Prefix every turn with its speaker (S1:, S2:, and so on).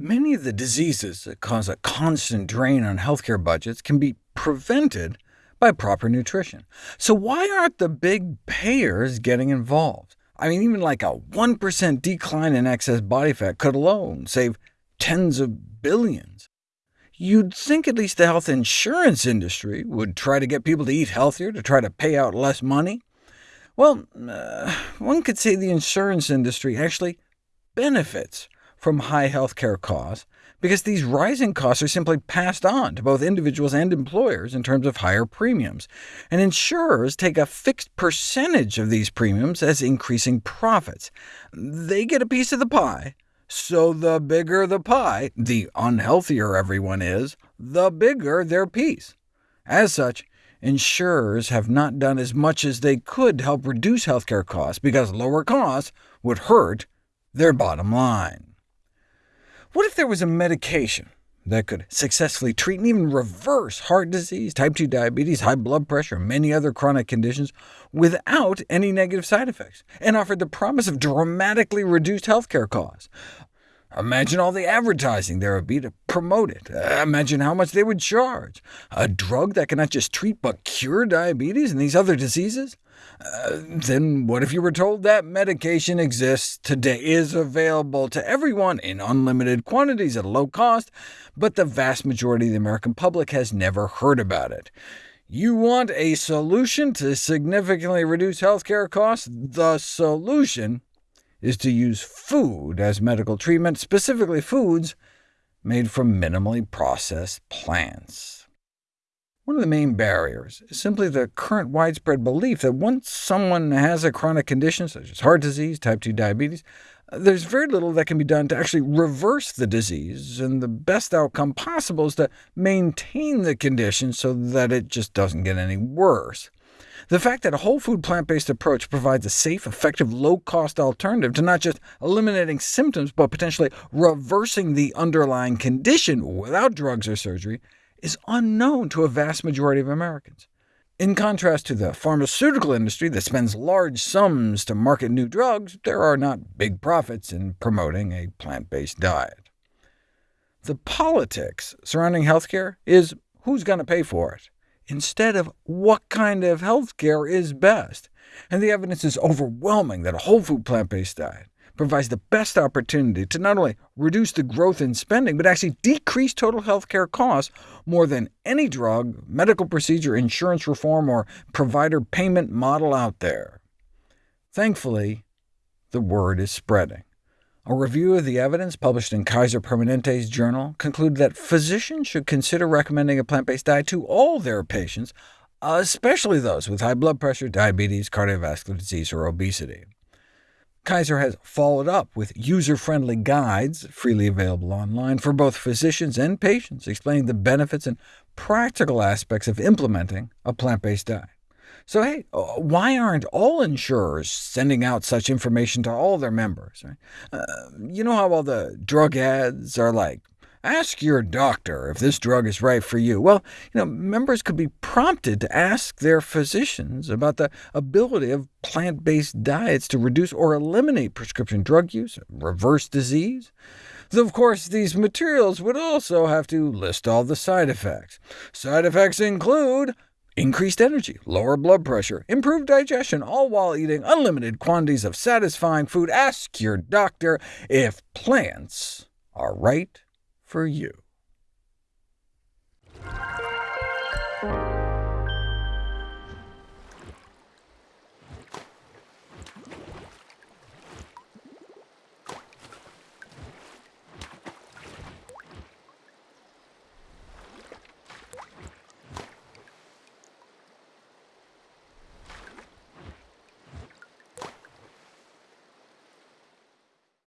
S1: of the diseases that cause a constant drain on healthcare budgets can be prevented by proper nutrition. So why aren't the big payers getting involved? I mean, even like a 1% decline in excess body fat could alone save tens of billions. You'd think at least the health insurance industry would try to get people to eat healthier to try to pay out less money. Well, uh, one could say the insurance industry actually benefits from high healthcare costs, because these rising costs are simply passed on to both individuals and employers in terms of higher premiums, and insurers take a fixed percentage of these premiums as increasing profits. They get a piece of the pie, so the bigger the pie, the unhealthier everyone is, the bigger their piece. As such, insurers have not done as much as they could to help reduce healthcare costs, because lower costs would hurt their bottom line. What if there was a medication that could successfully treat and even reverse heart disease, type 2 diabetes, high blood pressure, and many other chronic conditions without any negative side effects, and offered the promise of dramatically reduced healthcare costs? Imagine all the advertising there would be to promote it. Uh, imagine how much they would charge. A drug that can not just treat but cure diabetes and these other diseases? Uh, then what if you were told that medication exists today, is available to everyone in unlimited quantities at a low cost, but the vast majority of the American public has never heard about it? You want a solution to significantly reduce healthcare costs? The solution is to use food as medical treatment, specifically foods made from minimally processed plants. One of the main barriers is simply the current widespread belief that once someone has a chronic condition, such as heart disease, type 2 diabetes, uh, there's very little that can be done to actually reverse the disease, and the best outcome possible is to maintain the condition so that it just doesn't get any worse. The fact that a whole food plant-based approach provides a safe, effective, low-cost alternative to not just eliminating symptoms, but potentially reversing the underlying condition without drugs or surgery, is unknown to a vast majority of Americans. In contrast to the pharmaceutical industry that spends large sums to market new drugs, there are not big profits in promoting a plant-based diet. The politics surrounding healthcare is who's going to pay for it instead of what kind of health care is best. And the evidence is overwhelming that a whole food plant-based diet provides the best opportunity to not only reduce the growth in spending, but actually decrease total health care costs more than any drug, medical procedure, insurance reform, or provider payment model out there. Thankfully, the word is spreading. A review of the evidence published in Kaiser Permanente's journal concluded that physicians should consider recommending a plant-based diet to all their patients, especially those with high blood pressure, diabetes, cardiovascular disease, or obesity. Kaiser has followed up with user-friendly guides, freely available online, for both physicians and patients, explaining the benefits and practical aspects of implementing a plant-based diet. So hey, uh, why aren't all insurers sending out such information to all their members? Right? Uh, you know how all the drug ads are like, ask your doctor if this drug is right for you. Well, you know, members could be prompted to ask their physicians about the ability of plant-based diets to reduce or eliminate prescription drug use, reverse disease. Of course, these materials would also have to list all the side effects. Side effects include increased energy, lower blood pressure, improved digestion, all while eating unlimited quantities of satisfying food. Ask your doctor if plants are right for you.